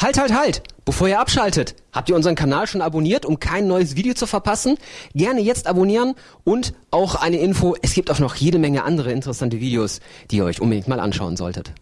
Halt, halt, halt! Bevor ihr abschaltet, habt ihr unseren Kanal schon abonniert, um kein neues Video zu verpassen? Gerne jetzt abonnieren und auch eine Info, es gibt auch noch jede Menge andere interessante Videos, die ihr euch unbedingt mal anschauen solltet.